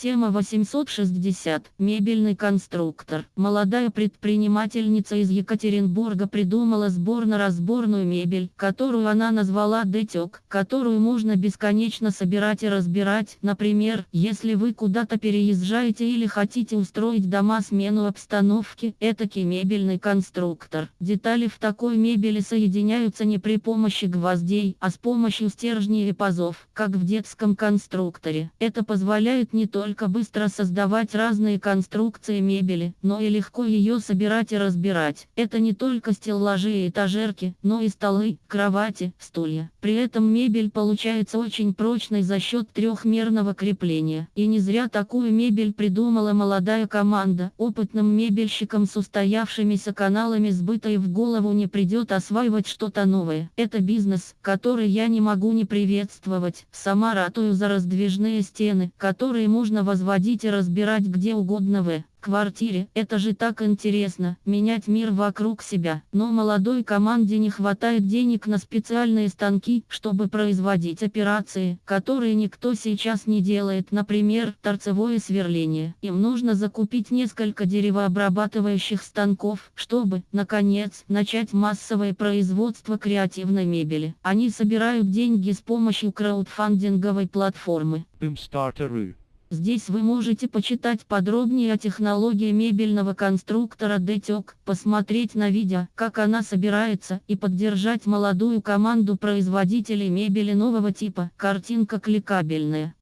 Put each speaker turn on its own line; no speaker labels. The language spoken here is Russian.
Тема 860. Мебельный конструктор. Молодая предпринимательница из Екатеринбурга придумала сборно-разборную мебель, которую она назвала «Детек», которую можно бесконечно собирать и разбирать. Например, если вы куда-то переезжаете или хотите устроить дома смену обстановки, этакий мебельный конструктор. Детали в такой мебели соединяются не при помощи гвоздей, а с помощью стержней и пазов, как в детском конструкторе. Это позволяет не только только быстро создавать разные конструкции мебели, но и легко ее собирать и разбирать. Это не только стеллажи и этажерки, но и столы, кровати, стулья. При этом мебель получается очень прочной за счет трехмерного крепления. И не зря такую мебель придумала молодая команда. Опытным мебельщикам с устоявшимися каналами сбыта и в голову не придет осваивать что-то новое. Это бизнес, который я не могу не приветствовать. Сама ратую за раздвижные стены, которые можно можно возводить и разбирать где угодно в квартире. Это же так интересно, менять мир вокруг себя. Но молодой команде не хватает денег на специальные станки, чтобы производить операции, которые никто сейчас не делает. Например, торцевое сверление. Им нужно закупить несколько деревообрабатывающих станков, чтобы, наконец, начать массовое производство креативной мебели. Они собирают деньги с помощью краудфандинговой платформы.
Boomstarter.ru
Здесь вы можете почитать подробнее о технологии мебельного конструктора DTOC, посмотреть на видео, как она собирается, и поддержать молодую команду производителей мебели нового типа. Картинка кликабельная.